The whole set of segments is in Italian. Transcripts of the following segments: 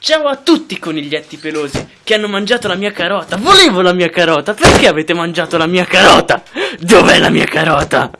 Ciao a tutti coniglietti pelosi che hanno mangiato la mia carota. Volevo la mia carota. Perché avete mangiato la mia carota? Dov'è la mia carota?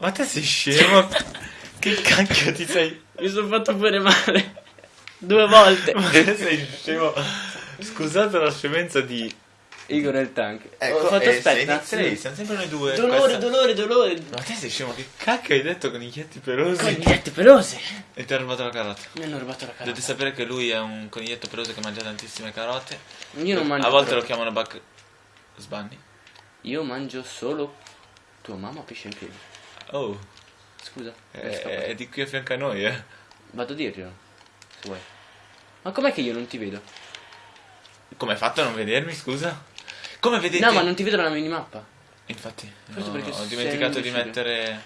Ma te sei scemo? che cacchio ti sei? Mi sono fatto pure male. Due volte. Ma te sei scemo? Scusate la scemenza di... Igor e il tank. Ecco, Ho fatto eh, aspetta. sei- siamo sempre noi due. Dolore, questa- dolore, dolore. Ma te sei scemo? Che cacchio hai detto con i chietti pelosi? Coniglietti pelosi. E ti ha rubato la carota. Mi hanno rubato la carota. Dovete sapere che lui è un coniglietto peloso che mangia tantissime carote. Io non mangio. A volte però. lo chiamano Buck Sbanni. Io mangio solo tua mamma pesce in piedi. Oh, Scusa. è, scappa. è di qui a fianco a noi, eh. Vado a dirglielo. Se vuoi. Ma com'è che io non ti vedo? Come hai fatto a non vedermi, scusa? Come vedete? No, ma non ti vedo nella minimappa. Infatti, no, perché ho dimenticato di mettere...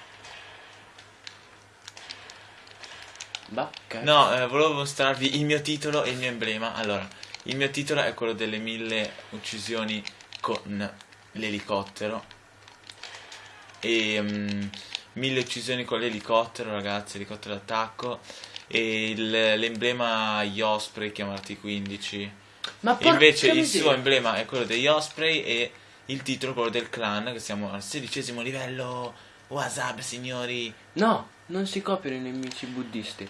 Bacca. No, eh, volevo mostrarvi il mio titolo e il mio emblema. Allora, il mio titolo è quello delle mille uccisioni con l'elicottero. E mm, mille uccisioni con l'elicottero, ragazzi, elicottero d'attacco. E l'emblema gli Osprey, chiamarti 15. Ma Invece il suo emblema è quello degli Osprey e il titolo quello del clan, che siamo al sedicesimo livello. Wasab, signori. No, non si copiano i nemici buddisti.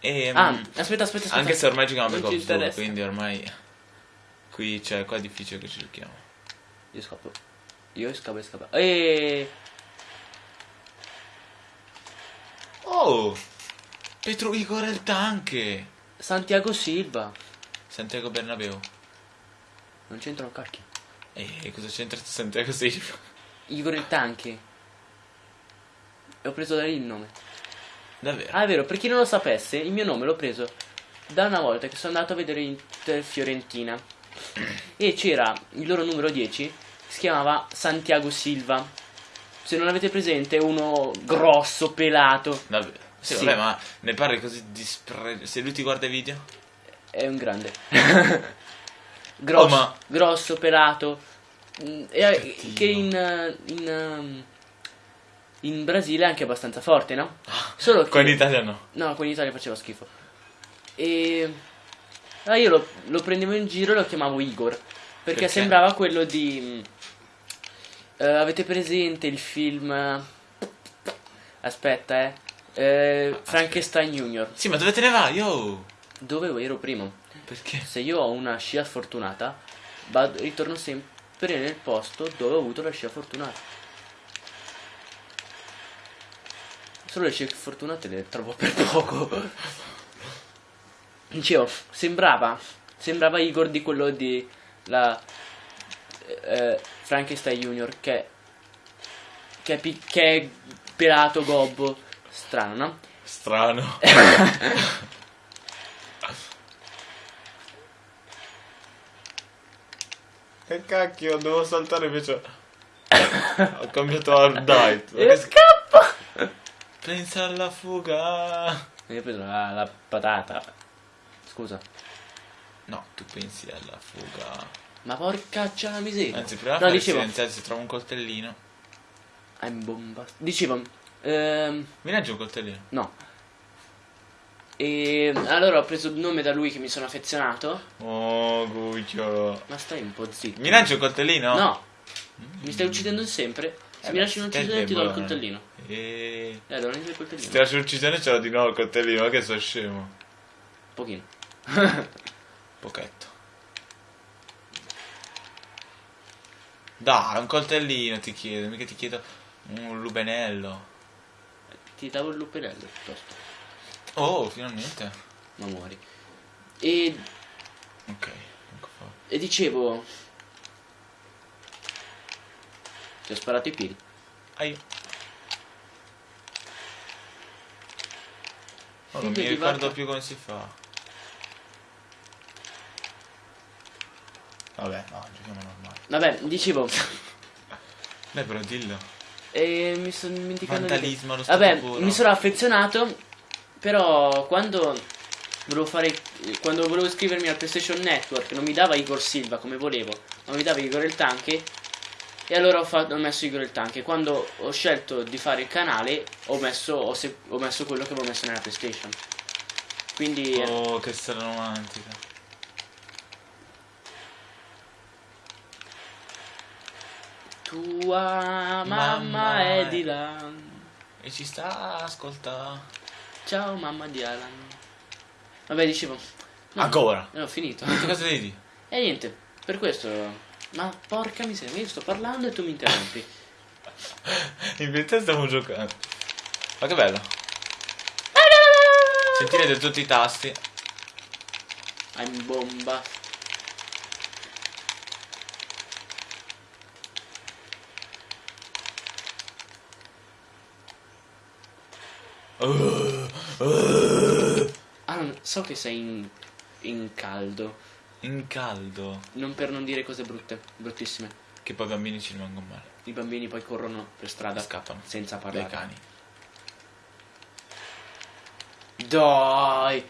E, Ah, mm, aspetta, aspetta, aspetta. Anche se ormai giochiamo Black Ops 2, interessa. quindi ormai qui cioè qua è difficile che ci giochiamo. Io scappo. Io scappo, scappo. E Oh! Petro Igor il tanche! Santiago Silva. Santiago Bernabeu. Non c'entra un cacchio. E cosa c'entra Santiago Silva? Igor il tanche. E ho preso da lì il nome. Davvero? Ah, è vero, per chi non lo sapesse, il mio nome l'ho preso da una volta che sono andato a vedere Inter Fiorentina. E c'era il loro numero 10, si chiamava Santiago Silva. Se non avete presente, uno grosso, pelato. Davvero? Sì, Sì. vabbè, ma ne parli così dispre... Se lui ti guarda i video? È un grande. grosso, Oh, ma- grosso, pelato. Mm, e- Cattivo. che in, eh, in, ehm, in Brasile è anche abbastanza forte, no? Solo che... Qua in Italia no. No, qua in Italia faceva schifo. E... Ah, io lo, lo prendevo in giro e lo chiamavo Igor. Perché, Perché? sembrava quello di... eh, avete presente il film... Aspetta, eh. eh Frankenstein Junior. Sì, ma dove te ne vai? Yo! Dove ero prima? Perché? Se io ho una scia fortunata, vado- ritorno sempre nel posto dove ho avuto la scia fortunata. Solo le scie fortunate le trovo per poco. Dicevo, sembrava, sembrava Igor di quello di la eh, Frankenstein Junior che, che, che è pelato, gobbo, strano, no? Strano. che cacchio, devo saltare invece... Ho cambiato hard dive. E scappo! Pensa alla fuga. E io ho preso la, la patata. Scusa. No, tu pensi alla fuga. Ma porcaccia la miseria. Anzi, prima no, dicevo. silenziare se trovo un coltellino. I'm bomba. Dicevo. Ehm, Mi leggi un coltellino? no. E allora ho preso il nome da lui che mi sono affezionato. Oh, Guccio. Ma stai un po' zitto. Mi lanci un coltellino? No. Mi stai uccidendo sempre. Se Eh mi lasci un'uccisione ti do il coltellino. E... Eh, allora prendi il coltellino. Se ti lascio l'uccisione ce l'ho di nuovo il coltellino, ma che sono scemo. Pochino. Pochetto. Dai, un coltellino ti chiedo, mica ti chiedo un lubenello. Ti davo il luperello piuttosto. Oh, finalmente. Ma muori. E, Ok, ecco e dicevo. Ti ho sparato i piedi. Io. Oh, non mi di ricordo vacca. più come si fa. Vabbè, no, giochiamo normale. Vabbè, dicevo. Dai, però dillo. E mi sono dimenticato di- Vandalismo stato Vabbè, puro. mi sono affezionato. Però quando volevo fare. Quando volevo iscrivermi al PlayStation Network non mi dava Igor Silva come volevo, ma mi dava Igor il Tanche. E allora ho, fatto, ho messo Igor il Tank. E quando ho scelto di fare il canale, ho messo, ho se- ho messo quello che avevo messo nella PlayStation. Quindi. eh, Oh, che storia romantica. Tua mamma, Mamma è è- di là. E ci sta, ascolta. Ciao mamma di Alan. Vabbè, dicevo. no, Ancora. eh, ho finito. Che cosa vedi? E niente, per questo. Ma porca miseria, io sto parlando e tu mi interrompi. In verità stiamo giocando. Ma che bello. Sentirete tutti i tasti. I'm bomba. Ah, non- so che sei in, in caldo. In caldo. Non per non dire cose brutte, bruttissime. Che poi i bambini ci rimangono male. I bambini poi corrono per strada Scappano. senza Dai parlare. cani. Dai!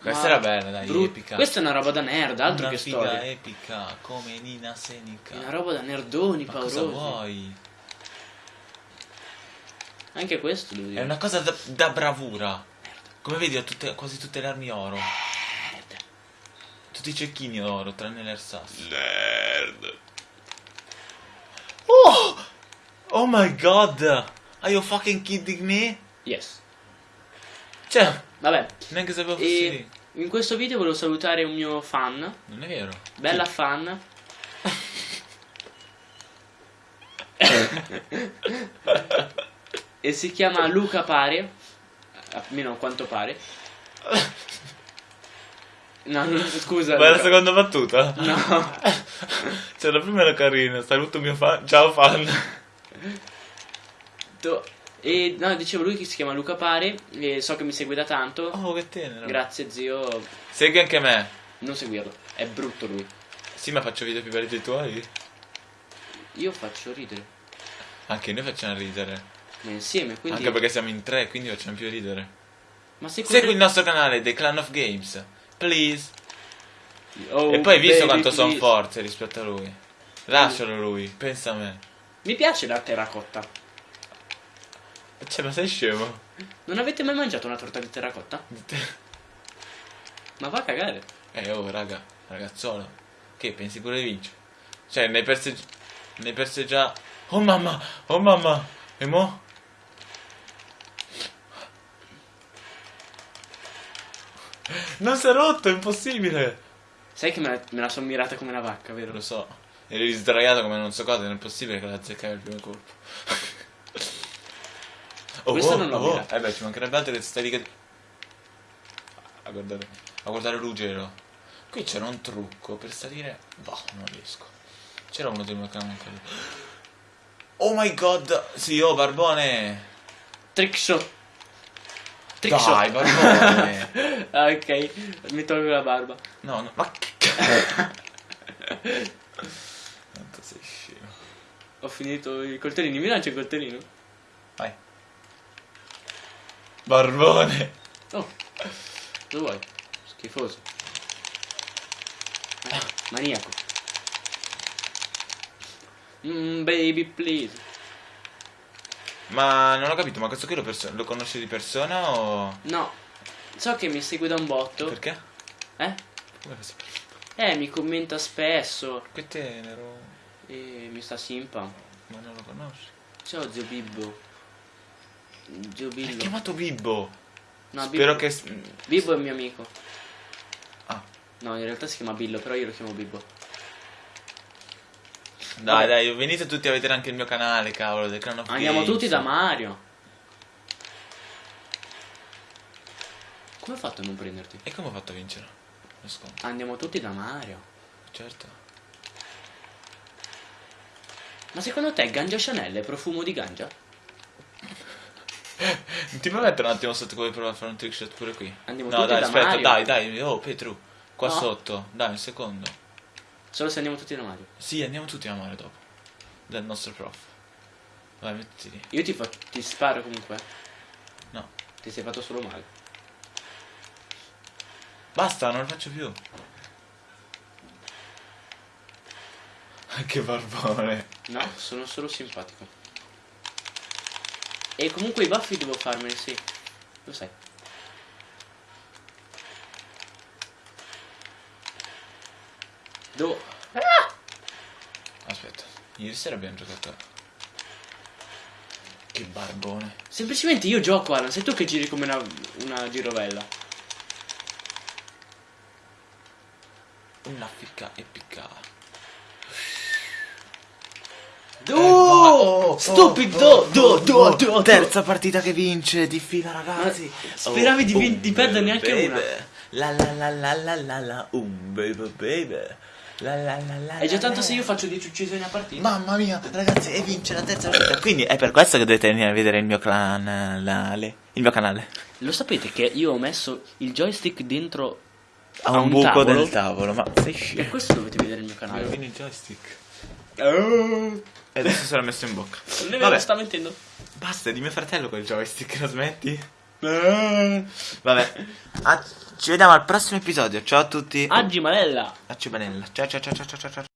Questa era bella, dai, brut- epica. Questa è una roba da nerd, altro Una che figa storia. epica, come Nina Senica. È una roba da nerdoni Ma cosa paurosi. vuoi? Anche questo devo dire. È una cosa da, da bravura. Come vedi ho tutte- quasi tutte le armi oro. Nerd. Tutti i cecchini oro, tranne l'ersasso. Nerd. Oh! Oh my god! Are you fucking kidding me? Yes. Cioè, Vabbè. neanche sapevo fossi lì. in questo video volevo salutare un mio fan, Non è vero. bella fan. e si chiama Luca Pare, almeno a quanto pare. No, no, scusa. Ma è la seconda battuta? No. Cioè, la prima era carina. Saluto mio fan. Ciao fan. To- E no, dicevo lui che si chiama Luca Pare e so che mi segue da tanto. Oh, che tenero. Grazie zio, Segui anche me. non seguirlo, è brutto lui. Sì, ma faccio video più belli dei tuoi. Io faccio ridere, Anche noi facciamo ridere. Ma insieme, quindi... Anche perché siamo in tre, quindi facciamo più ridere. Ma se Segui il nostro canale, The Clan of Games. Please. Oh, e poi hai visto quanto sono forte rispetto a lui. Lascialo lui, pensa a me. Mi piace la terracotta. Cioè, ma sei scemo? Non avete mai mangiato una torta di terracotta? Ma va a cagare. Eh, oh, raga, ragazzolo. Che pensi pure di vincere? Cioè, ne hai perse... Ne hai perse già... Oh mamma, oh mamma. E mo? Non si è rotto, è impossibile. Sai che me la, me la sono mirata come una vacca, vero? Lo so. Eri sdraiato come non so cosa, non è possibile che la azzeccavi al primo colpo. Questo non l'ho mirato. Eh beh, ci mancherebbe altro che stai lì che... A guardare, a guardare Ruggero. Qui c'era un trucco per salire... Boh, non riesco. C'era uno del mio canale. Oh my god! Sì, oh, Barbone! Trickshot. Trickshot. Dai, Barbone! Ah, ok, mi tolgo la barba. no, no, ma che cazzo? Quanto sei scemo. Ho finito i coltellini. Mi lancio il coltellino? Vai. Barbone! Oh, cosa vuoi? Schifoso. Maniaco. Mm, baby, please. Ma non ho capito, ma questo qui lo, lo conosci di persona o... No, so che mi segue da un botto. Perché? Eh? Come fai? Eh, mi commenta spesso. Che tenero. E mi sta simpa. Ma non lo conosci. Ciao zio Bibbo. Zio L'hai Billo. chiamato Bibbo. No, Spero Bibbo. che... Bibbo è un mio amico. Ah, No, in realtà si chiama Billo, però io lo chiamo Bibbo. Dai, dai, venite tutti a vedere anche il mio canale, cavolo, del Clan of Andiamo Games. tutti da Mario. Come ho fatto a non prenderti? E come ho fatto a vincere? Andiamo tutti da Mario. Certo. Ma secondo te Ganja Chanel è profumo di ganja? Ti puoi mettere un attimo sotto come provare a fare un trickshot pure qui? Andiamo no, tutti dai, da aspetta, Mario. dai, dai. Oh, Petru. Qua No. sotto. Dai, un secondo. Solo se andiamo tutti da Mario. Sì, andiamo tutti a mare dopo. Dal nostro prof. Vai, mettiti lì. Io ti, fa- ti sparo comunque. No. Ti sei fatto solo male. Basta, non lo faccio più. che barbone. No, sono solo simpatico. E comunque i baffi devo farmeli, sì. Lo sai. Devo... Aspetta, ieri sera abbiamo giocato. Che barbone. Semplicemente io gioco, Alan, sei tu che giri come una, una girovella. Una ficca e piccava. Oh, stupido! Do, do, do, do. Terza partita che vince di fila, ragazzi. Speravi di perdere neanche una. La la la la la la la, un baby baby. La la la la. È già tanto la. se io faccio 10 uccisioni a partita. Mamma mia, ragazzi, e vince la terza partita. Quindi è per questo che dovete venire a vedere il mio canale. Il mio canale. Lo sapete che io ho messo il joystick dentro a un, buco tavolo? del tavolo, ma sei Per scemo. questo dovete vedere il mio Ah, canale. quindi il joystick. E adesso se l'ha messo in bocca. Non è vero, Vabbè, sta mentendo. basta, è di mio fratello quel joystick, lo smetti? Vabbè, Ah, ci vediamo al prossimo episodio. Ciao a tutti. Aggi Malella. A. Ciao ciao ciao ciao ciao ciao. ciao.